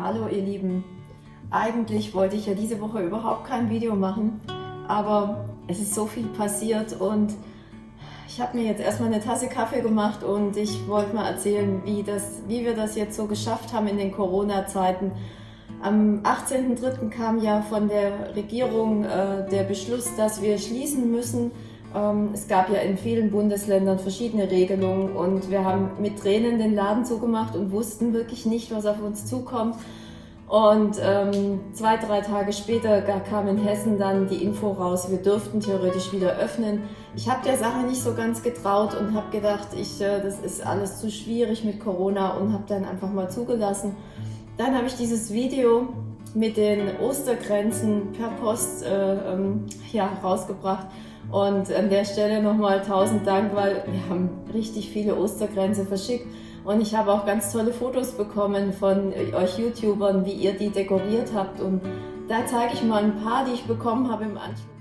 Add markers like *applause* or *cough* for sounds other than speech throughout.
Hallo ihr Lieben. Eigentlich wollte ich ja diese Woche überhaupt kein Video machen, aber es ist so viel passiert und ich habe mir jetzt erstmal eine Tasse Kaffee gemacht und ich wollte mal erzählen, wie, das, wie wir das jetzt so geschafft haben in den Corona-Zeiten. Am 18.03. kam ja von der Regierung äh, der Beschluss, dass wir schließen müssen. Ähm, es gab ja in vielen Bundesländern verschiedene Regelungen und wir haben mit Tränen den Laden zugemacht und wussten wirklich nicht, was auf uns zukommt. Und ähm, zwei, drei Tage später kam in Hessen dann die Info raus, wir dürften theoretisch wieder öffnen. Ich habe der Sache nicht so ganz getraut und habe gedacht, ich, äh, das ist alles zu schwierig mit Corona und habe dann einfach mal zugelassen. Dann habe ich dieses Video mit den Ostergrenzen per Post äh, ähm, ja, rausgebracht. Und an der Stelle nochmal tausend Dank, weil wir haben richtig viele Ostergrenze verschickt. Und ich habe auch ganz tolle Fotos bekommen von euch YouTubern, wie ihr die dekoriert habt. Und da zeige ich mal ein paar, die ich bekommen habe im Anschluss.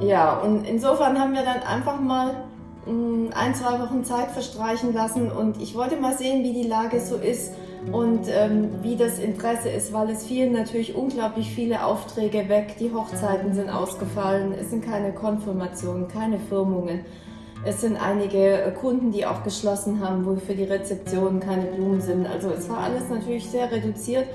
Ja, und insofern haben wir dann einfach mal mm, ein, zwei Wochen Zeit verstreichen lassen und ich wollte mal sehen, wie die Lage so ist und ähm, wie das Interesse ist, weil es fielen natürlich unglaublich viele Aufträge weg, die Hochzeiten sind ausgefallen, es sind keine Konfirmationen, keine Firmungen. Es sind einige Kunden, die auch geschlossen haben, wo für die Rezeption keine Blumen sind. Also es war alles natürlich sehr reduziert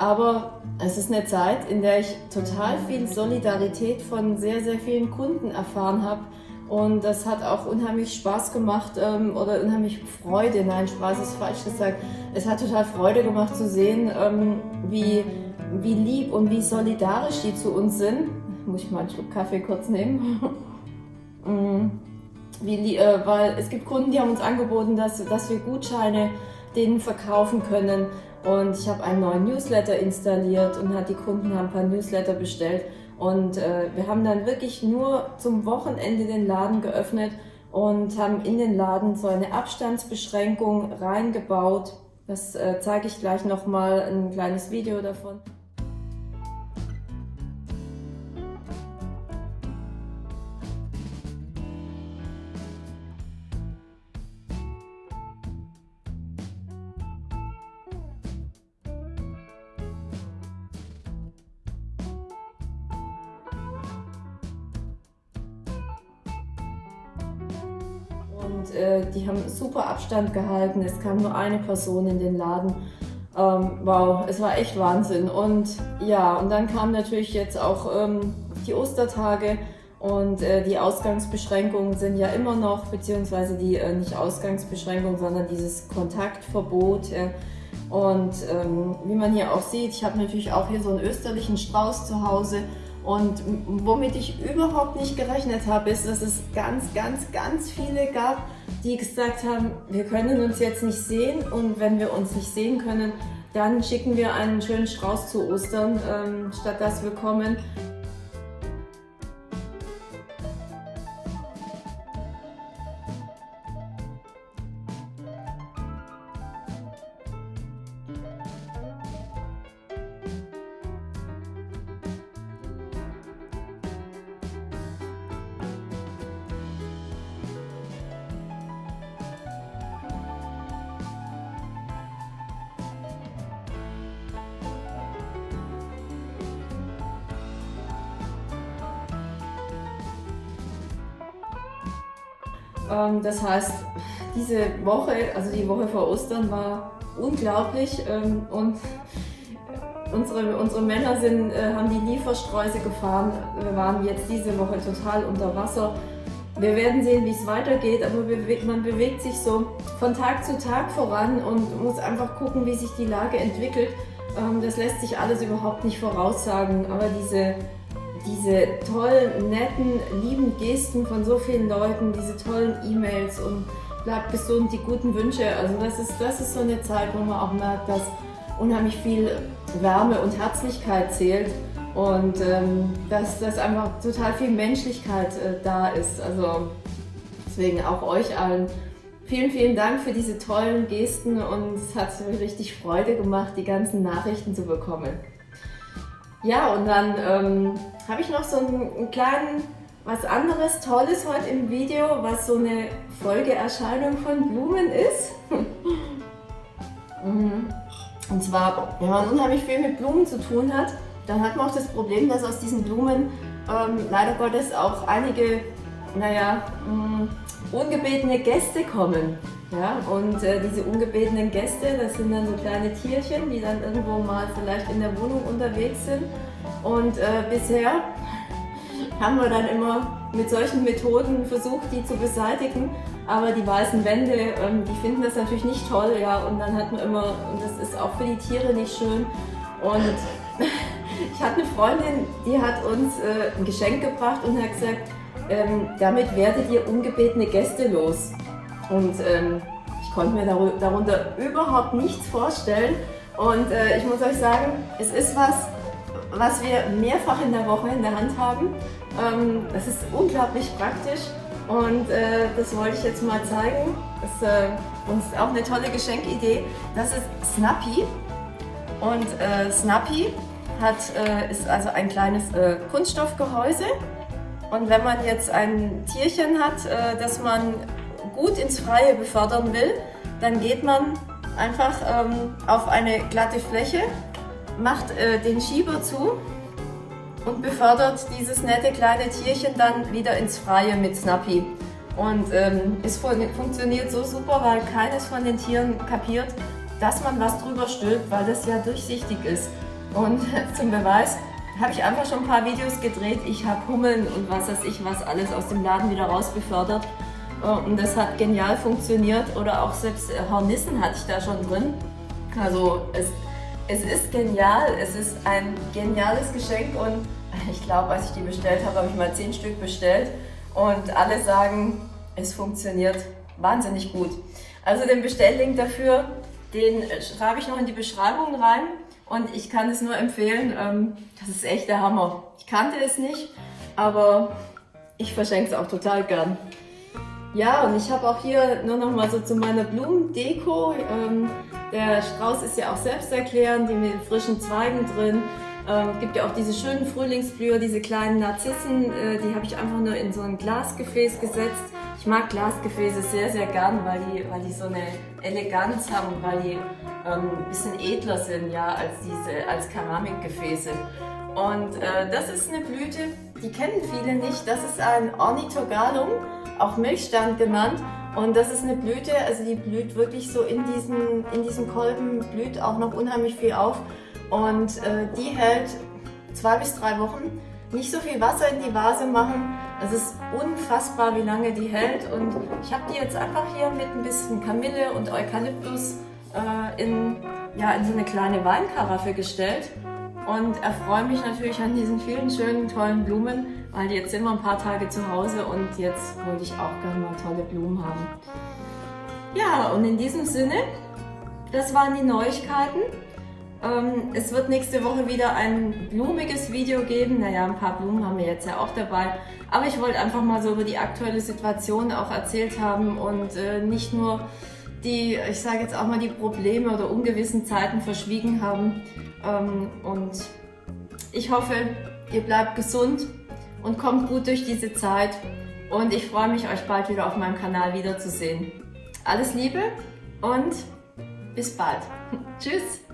aber es ist eine Zeit, in der ich total viel Solidarität von sehr, sehr vielen Kunden erfahren habe. Und das hat auch unheimlich Spaß gemacht ähm, oder unheimlich Freude. Nein, Spaß ist falsch gesagt. Es hat total Freude gemacht zu sehen, ähm, wie, wie lieb und wie solidarisch die zu uns sind. Muss ich mal einen Schluck Kaffee kurz nehmen. *laughs* Mm. wie, äh, weil es gibt Kunden, die haben uns angeboten, dass, dass wir Gutscheine denen verkaufen können. Und ich habe einen neuen Newsletter installiert und die Kunden haben ein paar Newsletter bestellt. Und äh, wir haben dann wirklich nur zum Wochenende den Laden geöffnet und haben in den Laden so eine Abstandsbeschränkung reingebaut. Das äh, zeige ich gleich nochmal ein kleines Video davon. Und äh, die haben super Abstand gehalten. Es kam nur eine Person in den Laden. Ähm, wow, es war echt Wahnsinn. Und ja, und dann kamen natürlich jetzt auch ähm, die Ostertage und äh, die Ausgangsbeschränkungen sind ja immer noch, beziehungsweise die äh, nicht Ausgangsbeschränkung, sondern dieses Kontaktverbot. Und ähm, wie man hier auch sieht, ich habe natürlich auch hier so einen österlichen Strauß zu Hause und womit ich überhaupt nicht gerechnet habe, ist, dass es ganz, ganz, ganz viele gab, die gesagt haben, wir können uns jetzt nicht sehen und wenn wir uns nicht sehen können, dann schicken wir einen schönen Strauß zu Ostern, ähm, statt dass wir kommen. Ähm, das heißt, diese Woche, also die Woche vor Ostern war unglaublich ähm, und unsere, unsere Männer sind, äh, haben die Lieferstreuse gefahren. Wir waren jetzt diese Woche total unter Wasser. wir werden sehen, wie es weitergeht, aber man bewegt sich so von Tag zu Tag voran und muss einfach gucken, wie sich die Lage entwickelt. Ähm, das lässt sich alles überhaupt nicht voraussagen, aber diese, diese tollen, netten, lieben Gesten von so vielen Leuten, diese tollen E-Mails und bleibt gesund, die guten Wünsche, also das ist, das ist so eine Zeit, wo man auch merkt, dass unheimlich viel Wärme und Herzlichkeit zählt und ähm, dass, dass einfach total viel Menschlichkeit äh, da ist. Also deswegen auch euch allen vielen, vielen Dank für diese tollen Gesten und es hat mir richtig Freude gemacht, die ganzen Nachrichten zu bekommen. Ja, und dann ähm, habe ich noch so einen, einen kleinen, was anderes Tolles heute im Video, was so eine Folgeerscheinung von Blumen ist. *laughs* Mhm. Und zwar, wenn man unheimlich viel mit Blumen zu tun hat, dann hat man auch das Problem, dass aus diesen Blumen ähm, leider Gottes auch einige, naja, mh, mm, ungebetene Gäste kommen. Ja, und äh, diese ungebetenen Gäste, das sind dann so kleine Tierchen, die dann irgendwo mal vielleicht in der Wohnung unterwegs sind. Und äh, bisher *laughs* haben wir dann immer mit solchen Methoden versucht, die zu beseitigen. Aber die weißen Wände, ähm, die finden das natürlich nicht toll, ja. Und dann hat man immer, und das ist auch für die Tiere nicht schön. Und *laughs* ich hatte eine Freundin, die hat uns äh, ein Geschenk gebracht und hat gesagt, ähm, damit werdet ihr ungebetene Gäste los. Und ähm, ich konnte mir darunter überhaupt nichts vorstellen. Und äh, ich muss euch sagen, es ist was, was wir mehrfach in der Woche in der Hand haben. Ähm, das ist unglaublich praktisch und äh, das wollte ich jetzt mal zeigen. Das ist äh, uns auch eine tolle Geschenkidee. Das ist Snappy und äh, Snappy hat, äh, ist also ein kleines äh, Kunststoffgehäuse und wenn man jetzt ein Tierchen hat, äh, das man gut ins Freie befördern will, dann geht man einfach ähm, auf eine glatte Fläche, macht den Schieber zu und befördert dieses nette kleine Tierchen dann wieder ins Freie mit Snappy. Und ähm, es funktioniert so super, weil keines von den Tieren kapiert, dass man was drüber stülpt, weil das ja durchsichtig ist. Und *laughs* zum Beweis habe ich einfach schon ein paar Videos gedreht. Ich habe Hummeln und was weiß ich was alles aus dem Laden wieder raus befördert. Äh, und das hat genial funktioniert. Oder auch selbst äh, Hornissen hatte ich da schon drin. Also es es ist genial, es ist ein geniales Geschenk und *laughs* ich glaube, als ich die bestellt habe, habe ich mal zehn Stück bestellt und alle sagen, es funktioniert wahnsinnig gut. Also den Bestelllink dafür, den schreibe ich noch in die Beschreibung rein und ich kann es nur empfehlen, ähm, das ist echt der Hammer. Ich kannte es nicht, aber ich verschenke es auch total gern. Ja, und ich habe auch hier nur noch mal so zu meiner Blumendeko. Ähm, der Strauß ist ja auch selbsterklärend, die mit frischen Zweigen drin. Äh, gibt ja auch diese schönen Frühlingsblüher, diese kleinen Narzissen, äh, die habe ich einfach nur in so ein Glasgefäß gesetzt. Ich mag Glasgefäße sehr, sehr gern, weil die, weil die so eine Eleganz haben, weil die ähm, ein bisschen edler sind ja, als, diese, als Keramikgefäße. Und äh, das ist eine Blüte, die kennen viele nicht. Das ist ein Ornithogalum, auch Milchstand genannt. Und das ist eine Blüte, also die blüht wirklich so in diesem, in diesem Kolben, blüht auch noch unheimlich viel auf. Und äh, die hält zwei bis drei Wochen. Nicht so viel Wasser in die Vase machen. Es ist unfassbar, wie lange die hält. Und ich habe die jetzt einfach hier mit ein bisschen Kamille und Eukalyptus äh, in, ja, in so eine kleine Weinkaraffe gestellt und erfreue mich natürlich an diesen vielen schönen, tollen Blumen, weil jetzt sind wir ein paar Tage zu Hause und jetzt wollte ich auch gerne mal tolle Blumen haben. Ja, und in diesem Sinne, das waren die Neuigkeiten. Ähm, es wird nächste Woche wieder ein blumiges Video geben. Naja, ein paar Blumen haben wir jetzt ja auch dabei. Aber ich wollte einfach mal so über die aktuelle Situation auch erzählt haben und äh, nicht nur die, ich sage jetzt auch mal, die Probleme oder ungewissen Zeiten verschwiegen haben. Ähm, und ich hoffe, ihr bleibt gesund und kommt gut durch diese Zeit. Und ich freue mich, euch bald wieder auf meinem Kanal wiederzusehen. Alles Liebe und bis bald. *laughs* Tschüss.